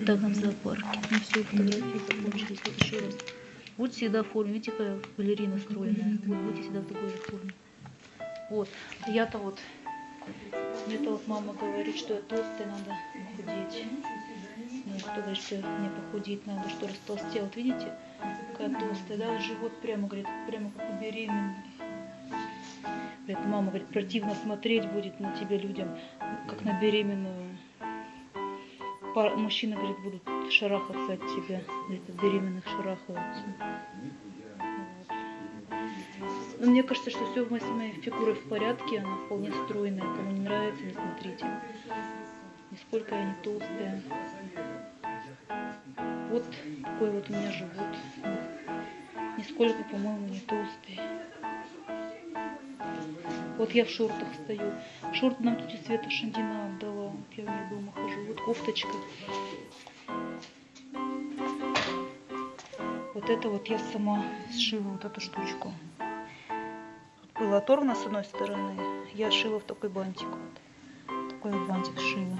Да, в зоопарке. Ну все, фотографии закончились. Вот еще раз. Будь всегда в форме. Видите, какая балерина стройная. Вот будьте всегда в такой же форме. Вот. Я-то вот, мне-то вот мама говорит, что я толстая, надо похудеть. Ну, кто говорит, что мне похудеть надо, что растолстел. Вот видите, какая толстая, да, живот прямо, говорит, прямо как у беременной. Говорит, мама, говорит, противно смотреть будет на тебя людям, как на беременную. Мужчины, говорит, будут шарахаться от тебя. От беременных шарахаются. Но мне кажется, что все с моей фигурой в порядке, она вполне стройная. Кому не нравится, не смотрите. Нисколько я не толстая. Вот такой вот у меня живот. Нисколько, по-моему, не толстый. Вот я в шортах стою. Шорт нам тетя Света Шандина отдала. Я в ней дома кофточка. Вот это вот я сама сшила вот эту штучку. Тут было оторвано с одной стороны. Я шила в такой бантик. Вот. Такой вот бантик шила.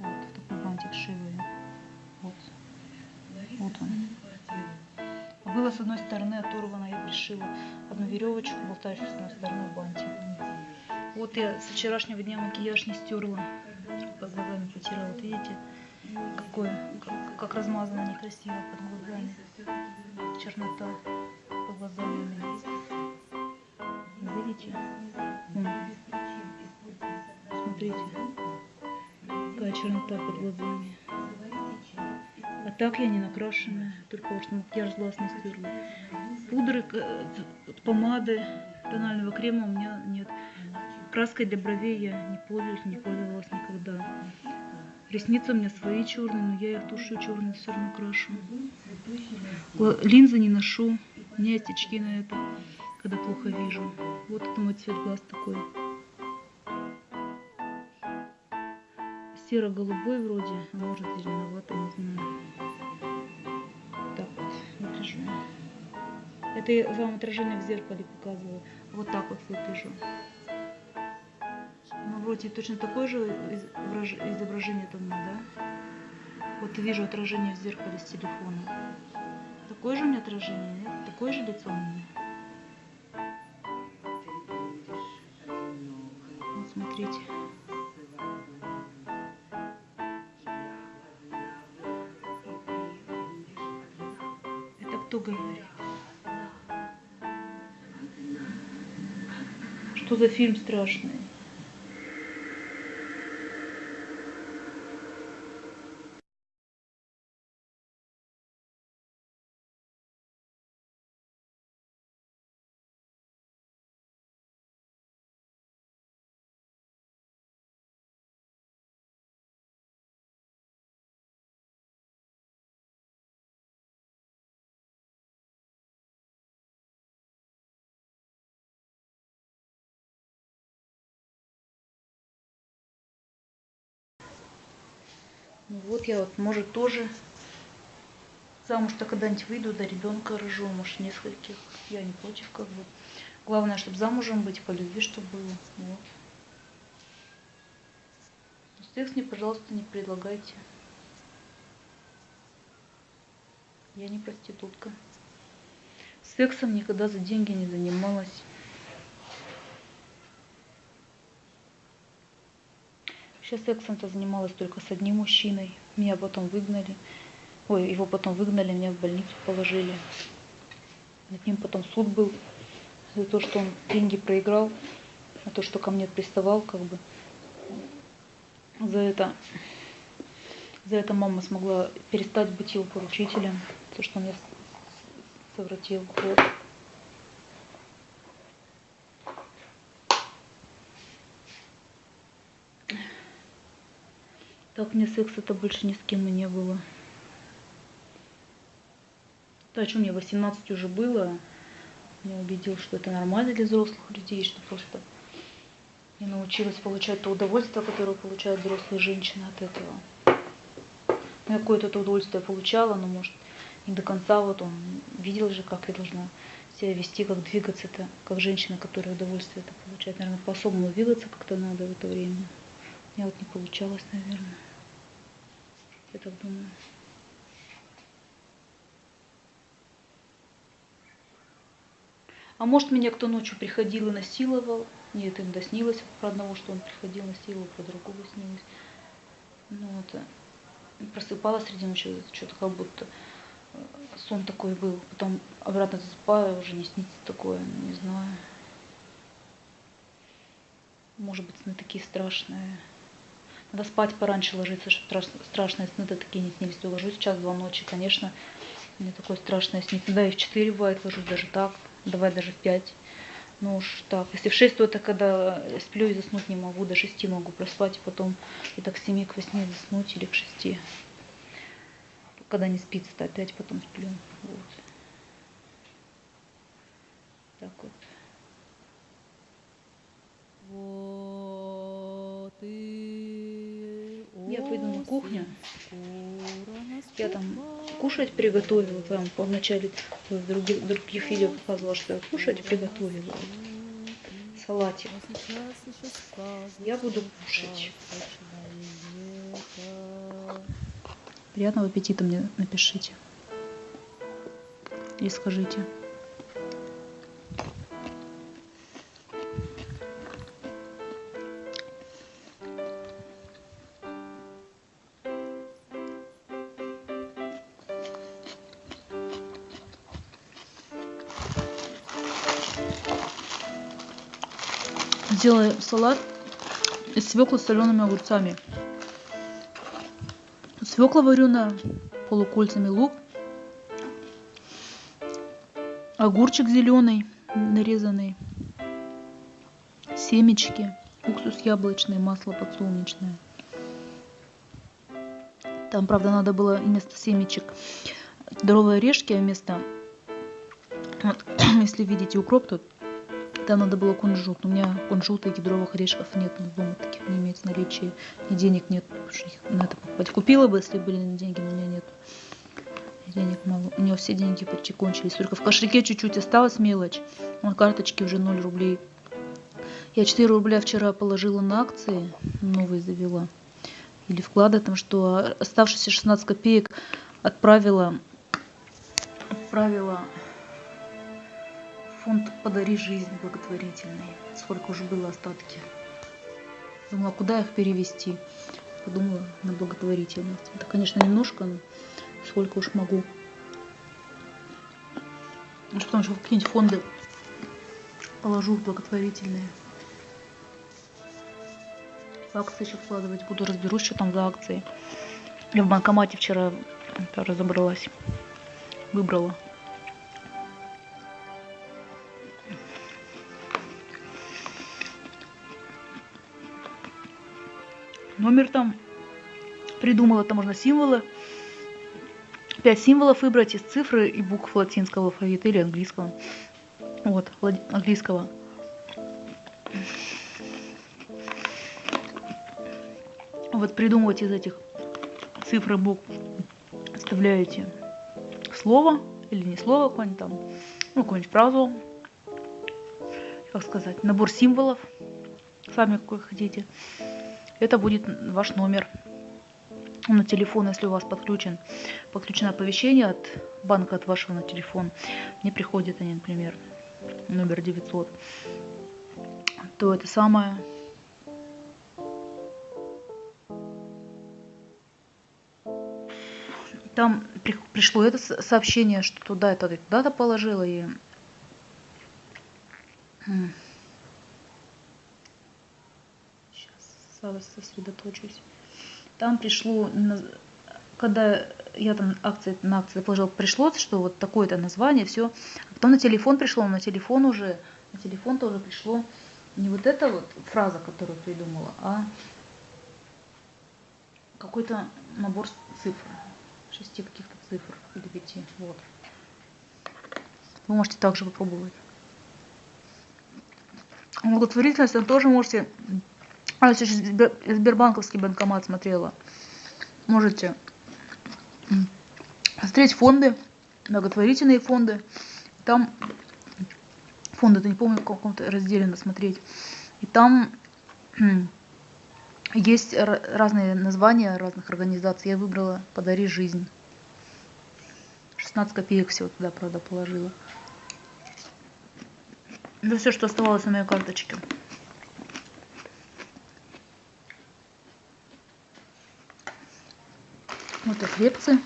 Вот, в такой бантик шила я. Вот. Вот он. А Было с одной стороны оторвано, я пришила одну веревочку, болтающую с одной стороны в. Вот я с вчерашнего дня макияж не стерла. Видите, какое, как, как размазано некрасиво под глазами. Чернота под глазами у меня. Видите? Смотрите. Какая чернота под глазами. А так я не накрашенная, только вот макияж глаз не стерла. Пудры, к- помады, тонального крема у меня нет. Краской для бровей я не пользуюсь, не пользовалась никогда. Ресницы у меня свои черные, но я их тушью черные все равно крашу. Линзы не ношу, у меня есть очки на это, когда плохо вижу. Вот это мой цвет глаз такой. Серо-голубой вроде, а может зеленоватый, не знаю. Так вот выгляжу. Это я вам отражение в зеркале показываю. Вот так вот выгляжу. Вроде точно такое же изображение там, да? Вот вижу отражение в зеркале с телефона. Такое же у меня отражение, нет? Такое же лицо у меня. Вот смотрите. Это кто говорит? Что за фильм страшный? Вот я вот, может, тоже замуж-то когда-нибудь выйду, да ребенка рожу, может, нескольких. Я не против, как бы. Главное, чтобы замужем быть, по любви, чтобы было. Вот. Секс мне, пожалуйста, не предлагайте. Я не проститутка. Сексом никогда за деньги не занималась. Вообще сексом-то занималась только с одним мужчиной. Меня потом выгнали. Ой, его потом выгнали, меня в больницу положили. Над ним потом суд был за то, что он деньги проиграл, за то, что ко мне приставал, как бы. За это, за это мама смогла перестать быть его поручителем, то, что он меня совратил. Вот. Так мне секса-то больше ни с кем и не было. То, о чем мне 18 уже было, меня убедил, что это нормально для взрослых людей, что просто я научилась получать то удовольствие, которое получают взрослые женщины от этого. Ну, я какое-то это удовольствие получала, но, может, не до конца. Вот он видел же, как я должна себя вести, как двигаться это, как женщина, которая удовольствие это получает. Наверное, по-особому двигаться как-то надо в это время. Меня вот не получалось, наверное. Я так думаю. А может, меня кто ночью приходил и насиловал? Нет, им доснилось про одного, что он приходил, насиловал, про другого снилось. Ну, вот. Просыпалась среди ночи, что-то как будто э, сон такой был. Потом обратно засыпаю, уже не снится такое, не знаю. Может быть, сны такие страшные. Надо спать пораньше ложиться, чтобы страшные сны-то такие не снились. Я ложусь в час-два ночи, конечно, мне такое страшное снится. Да, и в четыре бывает ложусь даже так, давай даже в пять. Ну уж так. Если в шесть, то это когда сплю и заснуть не могу. До шести могу проспать, и потом и так к семи, к восьми заснуть или к шести. Когда не спится-то опять потом сплю. Вот. Так. Вот Я пойду на кухню. Я там кушать приготовила. Там в начале других, других видео показывала, что я кушать приготовила. Салатик. Я буду кушать. Приятного аппетита мне напишите. И скажите. Сделай салат из свеклы с солеными огурцами. Свекла вареная, полукольцами лук, огурчик зеленый, нарезанный, семечки, уксус яблочный, масло подсолнечное. Там, правда, надо было вместо семечек здоровые орешки, а вместо, вот, если видите укроп, тут там надо было кунжут. У меня кунжута и кедровых орешков нет. Ну, дома таких не имеется наличия. И денег нет. На это покупать. Купила бы, если были деньги, но у меня нет. Денег мало. У него все деньги почти кончились. Только в кошельке чуть-чуть осталась мелочь. На карточке уже 0 рублей. Я 4 рубля вчера положила на акции. Новые завела. Или вклады там, что оставшиеся 16 копеек отправила отправила фонд «Подари жизнь» благотворительный. Сколько уже было остатки. Думала, куда их перевести. Подумала на благотворительность. Это, конечно, немножко, но сколько уж могу. Ну, потому что какие-нибудь фонды положу в благотворительные. В акции еще вкладывать буду. Разберусь, что там за акции. Я в банкомате вчера разобралась. Выбрала. Номер там придумала, там можно символы. Пять символов выбрать из цифры и букв латинского алфавита или английского. Вот, английского. Вот придумывать из этих цифр и букв оставляете слово или не слово какое-нибудь там, ну, какую-нибудь фразу, как сказать, набор символов, сами какой хотите это будет ваш номер на телефон, если у вас подключен, подключено оповещение от банка от вашего на телефон. Мне приходят они, например, номер 900, то это самое там пришло это сообщение, что туда это туда-то положила и сосредоточусь. Там пришло, когда я там акции, на акции положил, пришло, что вот такое-то название, все. А потом на телефон пришло, на телефон уже, на телефон тоже пришло не вот эта вот фраза, которую придумала, а какой-то набор цифр, шести каких-то цифр или пяти. Вот. Вы можете также попробовать. Благотворительность вы тоже можете а, если Сбербанковский банкомат смотрела. Можете смотреть фонды, благотворительные фонды. Там фонды, это не помню, в каком-то разделе надо смотреть. И там Есть разные названия разных организаций. Я выбрала «Подари жизнь». 16 копеек всего туда, правда, положила. Это все, что оставалось на моей карточке. Вот и хлебцы.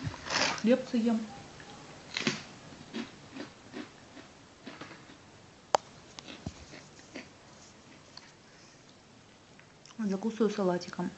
Хлебцы ем. Закусываю салатиком.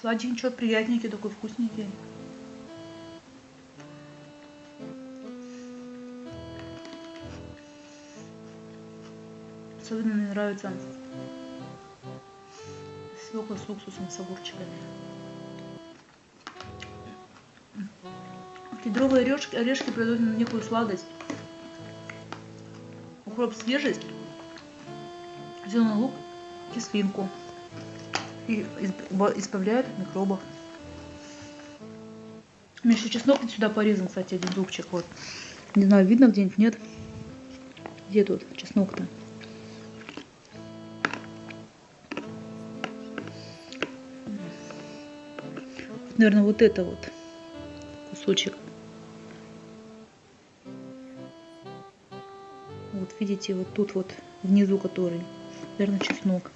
Сладенький, приятненький, такой вкусненький. Особенно мне нравится свекла с уксусом, с огурчиками. Кедровые орешки, орешки придают некую сладость. Укроп свежесть, зеленый лук, кислинку. И избавляют от микробов. У меня еще чеснок сюда порезан, кстати, один зубчик. Вот. Не знаю, видно где-нибудь, нет? Где тут чеснок-то? наверное, вот это вот кусочек. Вот видите, вот тут вот внизу который, наверное, чеснок.